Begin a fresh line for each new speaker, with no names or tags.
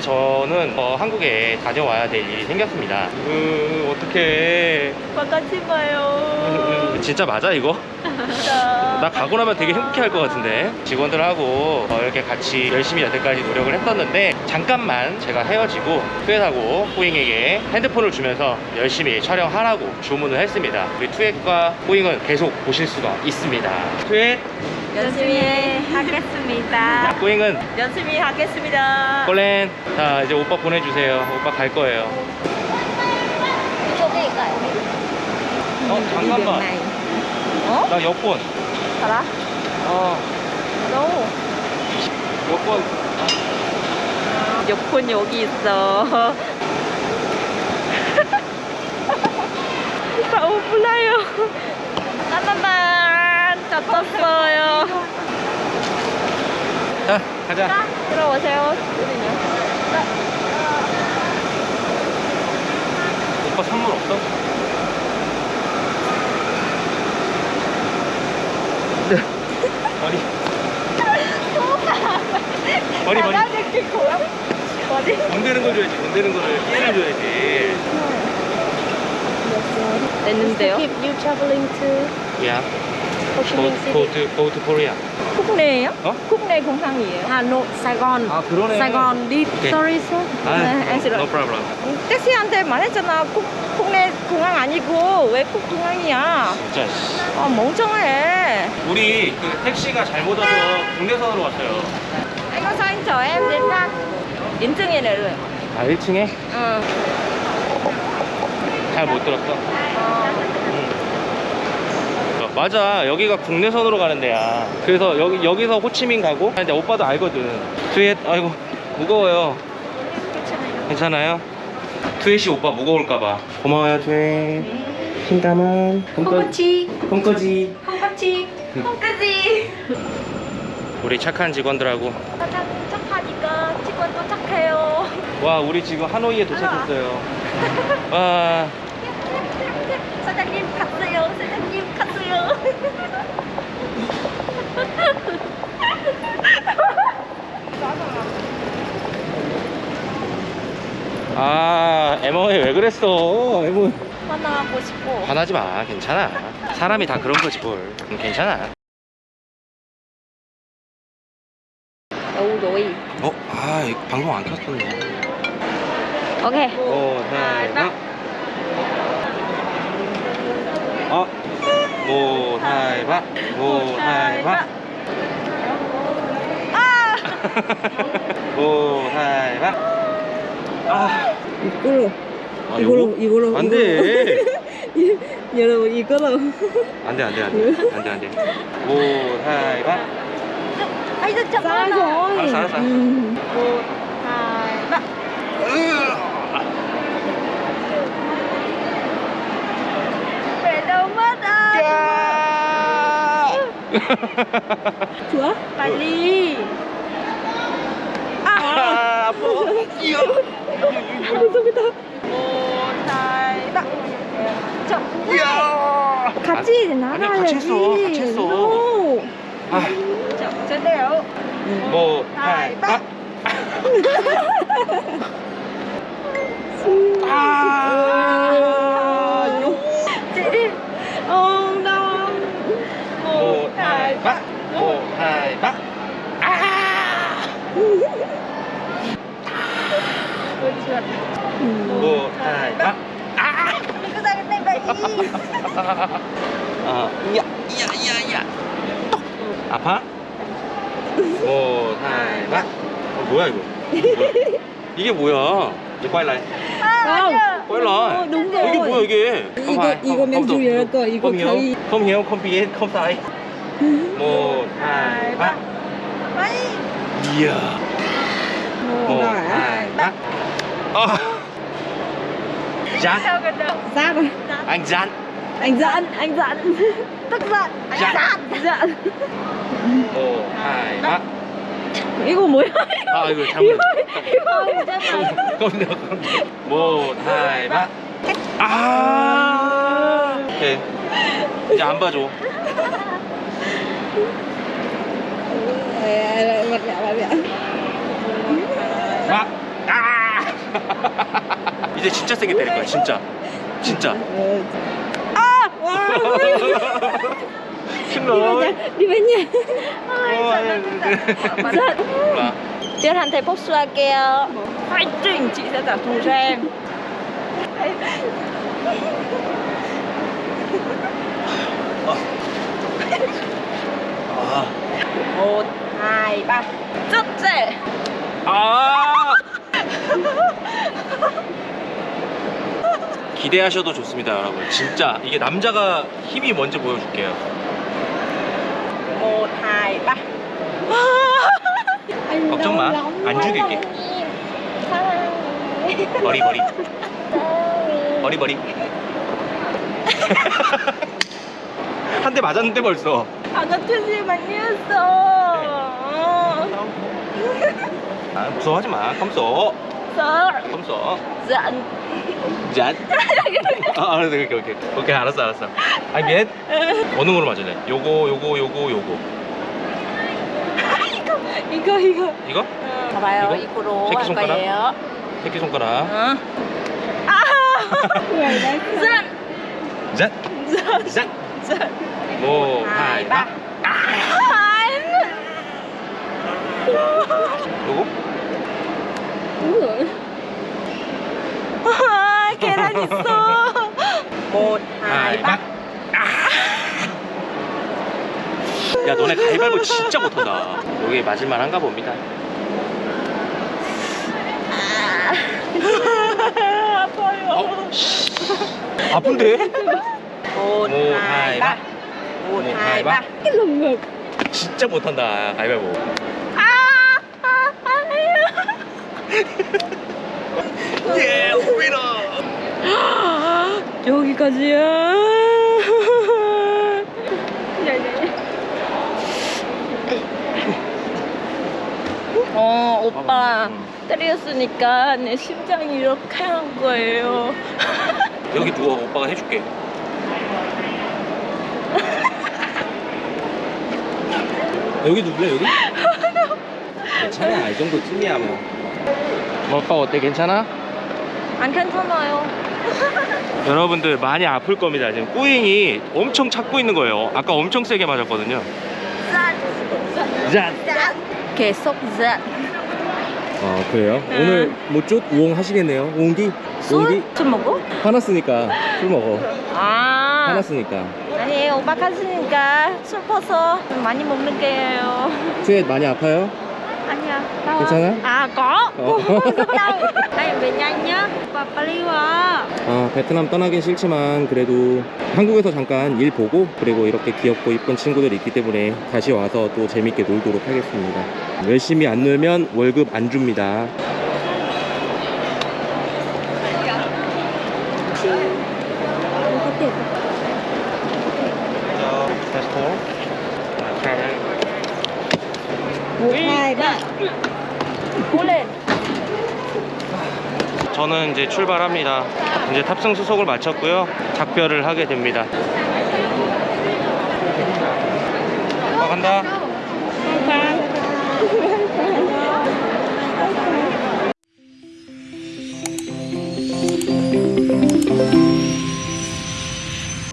저는 어, 한국에 다녀와야 될 일이 생겼습니다. 으, 어떡해.
바깥이 봐요.
진짜 맞아, 이거? 나 가고 나면 되게 행복해 할 것 같은데 직원들하고 어, 이렇게 같이 열심히 여태까지 노력을 했었는데 잠깐만 제가 헤어지고 투엣하고 뿌잉에게 핸드폰을 주면서 열심히 촬영하라고 주문을 했습니다 우리 투엣과 뿌잉은 계속 보실 수가 있습니다 투엣
열심히 하겠습니다.
뿌잉은
열심히 하겠습니다.
콜렌 자 이제 오빠 보내주세요 오빠 갈 거예요 어 잠깐만
어?
나 여권
알아?
어
No.
여권
여권 여기 있어. 다 오프라요. 까만만 잡았어요.
자 가자
들어오세요.
오빠 선물 없어? 네. 머리. 머리 머리.
어디?
돈 되는 걸 줘야지. 돈 되는 거를 끼를 줘야지.
냈는데요?
Keep you traveling to
go to go to Korea.
국내예요?
어?
국내 공항이에요.
Sài Gòn.
아 그러네. 오케이.
Sorry, sir.
아,
네,
no, problem.
택시한테 말했잖아. 국, 국내 공항 아니고 외국 공항이야.
진짜. 씨.
아 멍청해.
우리 그 택시가 잘못 와서 국내선으로 왔어요.
Anh có sao anh chở em đến ra 내려요.
아 1층에
응.
잘 못 들었어. 맞아 여기가 국내선으로 가는 데야 그래서 여기 여기서 호치민 가고 근데 오빠도 알거든 트윗 아이고 무거워요 괜찮아요? 트윗이 오빠 무거울까봐 고마워요 트윗 힘담은
Chi.
콩꺼지
콩깍지. 콩깍지.
우리 착한 직원들하고
사장 착하니까 직원도 착해요.
와 우리 지금 하노이에 도착했어요 와
사장님 갔어요. 사장님.
아, 에머에 왜 그랬어? 에머.
만나고 싶고.
화나지 마. 괜찮아. 사람이 다 그런 거지 뭘. 음, 괜찮아.
Đâu rồi?
어? 아, 방송 안 켰었네.
Ok.
오, 하이, 박. 어? 모, 하이, 박. 모, 하이, 박.
아!
모, 하이, 박. 아,
이걸로.
아,
이걸로? 이걸로.
안 돼.
여러분, 이걸로.
안 돼, 안 돼, 안 돼. 안 돼, 안 돼. 모, 하이, 박.
Anh rất chậm
Sai
hơn
rồi.
알았어, 알았어.
Anh?
Chúa.
빨리. 아!
아, 아파.
một, hai, ba. chậm
이야.
같이 나가야지.
같이 했어, 같이 했어.
No.
아,
chậm 제대로.
모, 하이, 박. 아.
chị
Oh no.
모, 하이, 박. 모, 하이, 박. 아.
ôi trượt
박. 아.
cái này vậy
아, 야, 야, 야, 야. 아파? 박. 어, 뭐야 이거? 이게 뭐야? lại.
Không.
quay lại.
đúng
이게. 뭐야 이게?
이거 이거 맨주 열 거 이거
không biết, không sai. một, hai, ba.
vậy
이야. ba. 아. Dán,
sao gần đâu
Giáp rồi.
anh dán.
Anh giận, anh giận.
tức giận anh
Dạ.
giận
giận.
một, hai, ba.
이거 뭐야?
아 이거 잘못.
không chứ mà
không được, không được. một, hai, ba. 아. 오케이. 이제 안 봐줘.
Mặt mẹ, mặt mẹ.
막. 아. 이제 진짜 세게 때릴 거야 진짜 진짜
hành thầy Phúc Xoa kêu Fighting, chị sẽ trả thù cho em
아.
một hai ba rất dễ
아. 기대하셔도 좋습니다, 여러분. 진짜 이게 남자가 힘이 뭔지 보여줄게요.
ba
anh
걱정 마.
đau lắm
안
quá.
죽일게. 머리 머리. 머리 머리. 한 대 맞았는데 벌써.
Gì mà như sợ
아, 무서워하지 마. 컴소. 컴소.
Giận
짠. 아, 알았어. 오케이, 오케이. 오케이, 알았어, 알았어. 아니, 미안. 어느 거로 맞을래? 요거, 요거, 요거, 요거.
이거 이거
이거?
봐봐요
이거?
이거 로 할
새끼손가락?
거예요
새끼손가락.
어. 아
đấy
giận
짠. 짠.
giận
뭐,
hai
하이,
ba
바. 요거?
아, 계란 있어
바. 야, 너네 가위바위보 진짜 못한다. 여기 맞을만 한가 봅니다.
아파요
어, 씨. 아픈데?
lồng ngực
진짜 못한다, 가위바위보.
아
예, 위너!
여기까지야 어 오빠
음.
때렸으니까 내 심장이 이렇게 한 거예요
여기 누워, 오빠가 해줄게. 여기 누울래, 여기? 괜찮아, 이 정도 쯤이야, 뭐. 오빠 어때, 괜찮아?
안 괜찮아요
여러분들 많이 아플 겁니다. 지금 꾸잉이 엄청 찾고 있는 거예요. 아까 엄청 세게 맞았거든요. 짠!
계속 짠
아, 그래요?
응.
오늘 뭐쪽 우엉 하시겠네요? 옹기?
술? 술 먹어?
화났으니까 술 먹어.
아
화났으니까.
아니 오빠 갔으니까 술 퍼서 많이 먹는 게예요
트윗 많이 아파요?
아니야 đau
괜찮아?
đau. Đây về nhanh nhá. Opa 빨리 와
아, 베트남 떠나긴 싫지만 그래도 한국에서 잠깐 일 보고 그리고 이렇게 귀엽고 이쁜 친구들이 있기 때문에 다시 와서 또 재밌게 놀도록 하겠습니다. 열심히 안 놀면 월급 안 줍니다. 저는 이제 출발합니다. 이제 탑승 수속을 마쳤고요. 작별을 하게 됩니다. 아, 간다.